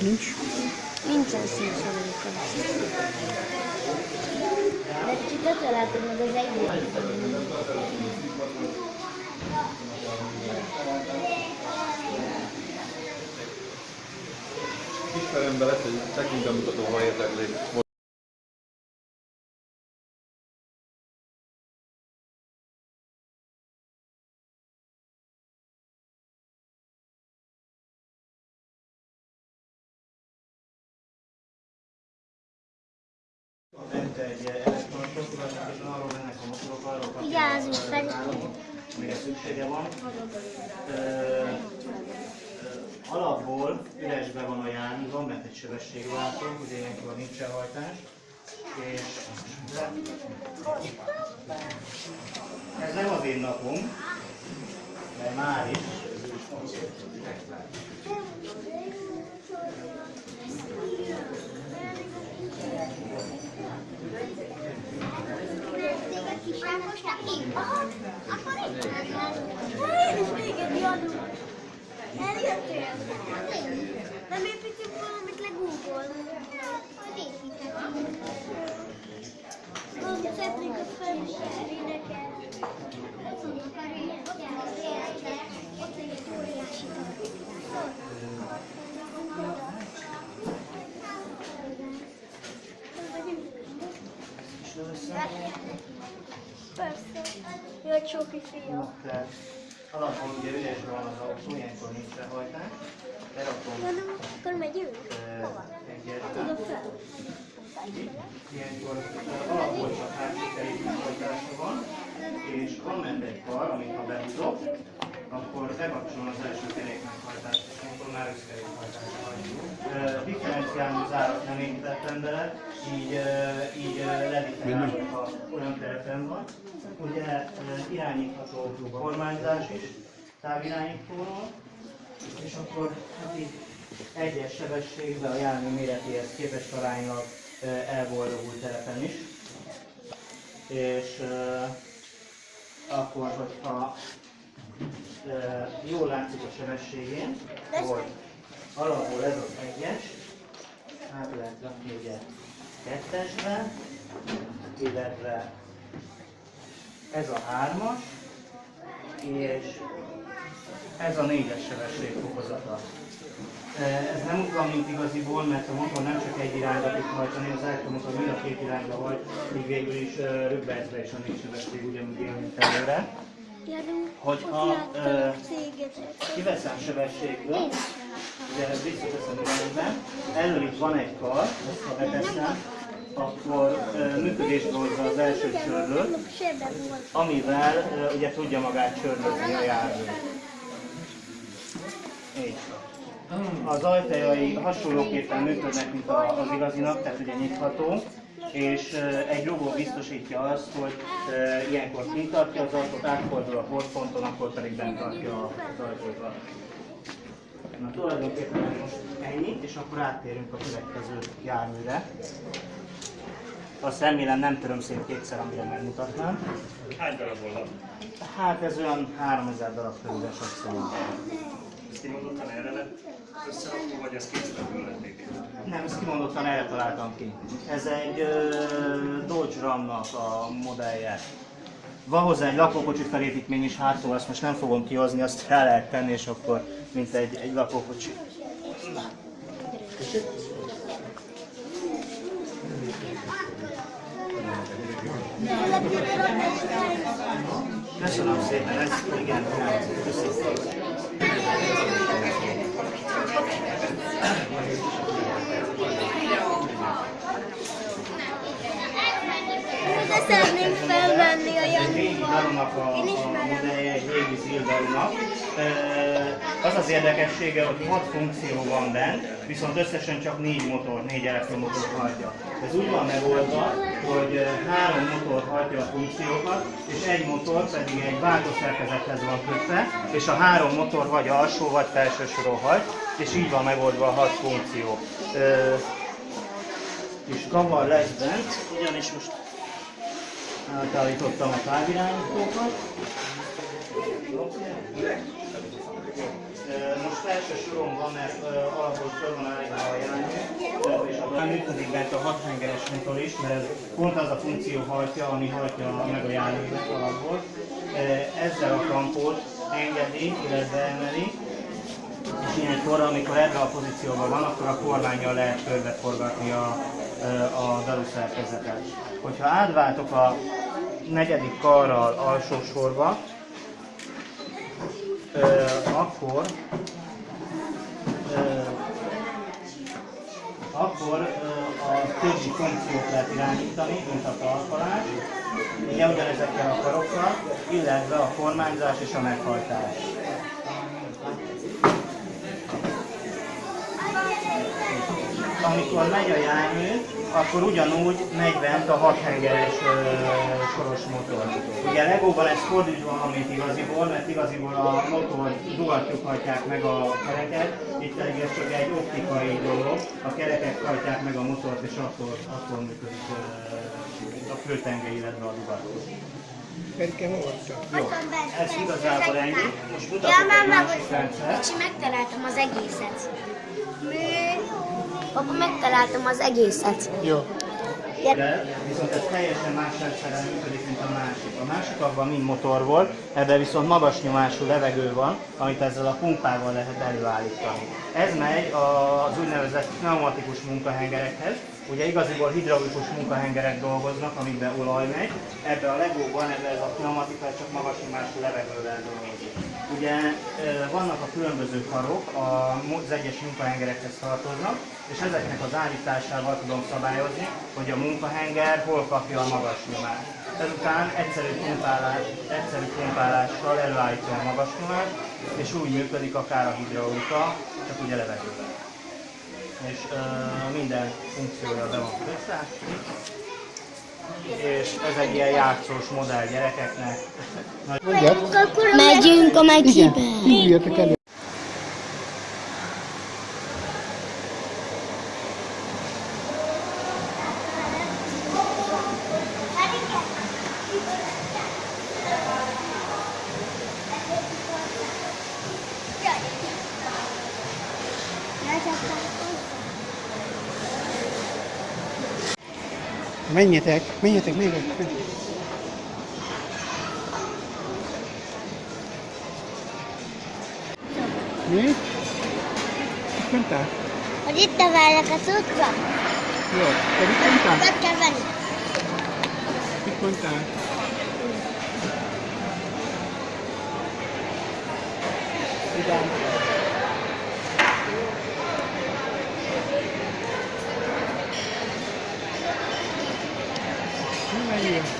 Nincs. Nincsen színszorulóka. De kicsit tetve látod meg az egész. Ismerem bele, hogy tekintemutató, ha érdekli. Bent egy és arról mennek a motorok, arról kapcsolatban, amire szüksége van. Ö, ö, alapból üresbe van a jármű, van bent egy sebességváltó, ugye ilyenkor nincs elhajtás. És ez nem az én napom, mert már is. Én is véged jadunk. Eljöttél? Nem építünk valamit legúból. Csoki fiam. Tehát alapból ugye üresbe van az autó, ilyenkor nincs elhajtás. Berakom Mondom, akkor megyünk? Hova? egyet. Ilyenkor alapból csak hátsó kerékhajtása van, és van ment egy kar, amit ha behúzok, akkor bekapcsolom az első kerékmeghajtást, és akkor már összkerékhajtásra hajtjuk. Ö, Differenciálni zárat nem építettem bele, így, így ö, levitelázok, ha olyan terepen van. Ugye irányítható kormányzás is, távirányítóról, és akkor hát így egyes sebességben a jármű méretéhez képest aránylag elboldogult terepen is. És akkor, hogyha jól látszik a sebességén, hogy alapból ez az egyes, át lehet rakni ugye kettesbe, illetve ez a hármas, és ez a négyes sebesség fokozata. Ez nem van, mint igaziból, mert a motor nem csak egy irányba tud hajtani, az elektromotor mind a két irányba hajt, így végül is röbbezve is a négy sebesség ugyanúgy él, mint előre. Ö, láttam a céget. Kiveszem sebességből, ugye ezt visszateszem irányba, elől itt van egy kar, ezt ha beteszem, akkor ö, működésbe hozza az első csörlőt, amivel ö, ugye tudja magát csörlözni a jármű. Így. Az ajtajai hasonlóképpen működnek, mint az igazinak, tehát ugye nyitható, és egy logó biztosítja azt, hogy ilyenkor kint tartja az ajtót, átfordul a hordponton, akkor pedig bent tartja az ajtót. Na tulajdonképpen most ennyi, és akkor áttérünk a következő járműre. Azt remélem nem töröm szét kétszer, amire megmutatnám. Hány darabból van? Hát ez olyan 3000 darab körül esett szerintem. Ez kimondottan erre lett összerakva, vagy ezt készületből lették? Nem, ezt kimondottan erre találtam ki. Ez egy ö, Dodge Ramnak a modellje. Van hozzá egy lakókocsi felépítmény is hátul, azt most nem fogom kihozni, azt fel lehet tenni, és akkor mint egy, egy lakókocsi. Köszönöm szépen, ez igen, köszönöm. De felvenni a a, Én ismerem. régi zildarunak. Az az érdekessége, hogy 6 funkció van bent, viszont összesen csak 4 motor, 4 elektromotor hajtja. Ez úgy van megoldva, hogy három motor hajtja a funkciókat, és egy motor pedig egy váltószerkezethez van kötve, és a három motor vagy alsó, vagy felső soron hajt, és így van megoldva a 6 funkció. És kavar lesz bent, ugyanis most átállítottam a távirányítókat. Most első soron van, mert alapból föl van állítva a jármű, működik bent a hathengeres motor is, mert ez pont az a funkció hajtja, ami hajtja meg a járművet alapból. Ezzel a kampót engedi, illetve emeli, és ilyenkor, amikor ebben a pozícióban van, akkor a kormányjal lehet körbeforgatni a, a daru szerkezetet. Hogyha átváltok a negyedik karral alsó sorba, ö, akkor akkor ö, a többi funkciót lehet irányítani, mint a talpalás, ugye ugyanezekkel a karokkal, illetve a kormányzás és a meghajtás. Amikor megy a jármű, akkor ugyanúgy megy bent a hathengeres ö, soros motor. Ugye Legóban ez fordítva van, mint igaziból, mert igaziból a motor dugatjuk hajtják meg a kereket, itt pedig ez csak egy optikai dolog, a kerekek hajtják meg a motort, és akkor, akkor működik ö, a főtenge, illetve a dugató. Jó, ez igazából ennyi. Most Ja, mutatok egy már másik rendszert. Kicsi, megtaláltam az egészet. Mi? Papa, megtaláltam az egészet. Jó. De viszont ez teljesen más rendszerrel működik, mint a másik. A másik abban mind motor volt, ebben viszont magas nyomású levegő van, amit ezzel a pumpával lehet előállítani. Ez megy az úgynevezett pneumatikus munkahengerekhez. Ugye igaziból hidraulikus munkahengerek dolgoznak, amikben olaj megy. Ebben a legóban ebben ez a pneumatika csak magas nyomású levegővel dolgozik. Ugye vannak a különböző karok, az egyes munkahengerekhez tartoznak, és ezeknek az állításával tudom szabályozni, hogy a munkahenger hol kapja a magas nyomást. Ezután egyszerű pumpálás, egyszerű pumpálással előállítja a magas nyomást, és úgy működik akár a hidraulika, csak ugye levegővel. És ö, minden funkciója be van kötve. És ez egy ilyen játszós modell gyerekeknek. Megyünk a elő. Menjetek, menjetek, menjetek. menjetek. Mi? Mit mondtál? Hogy itt nevelnek az utca. Jó, te mit mondtál? Meg kell venni. Mit mondtál? Igen. России.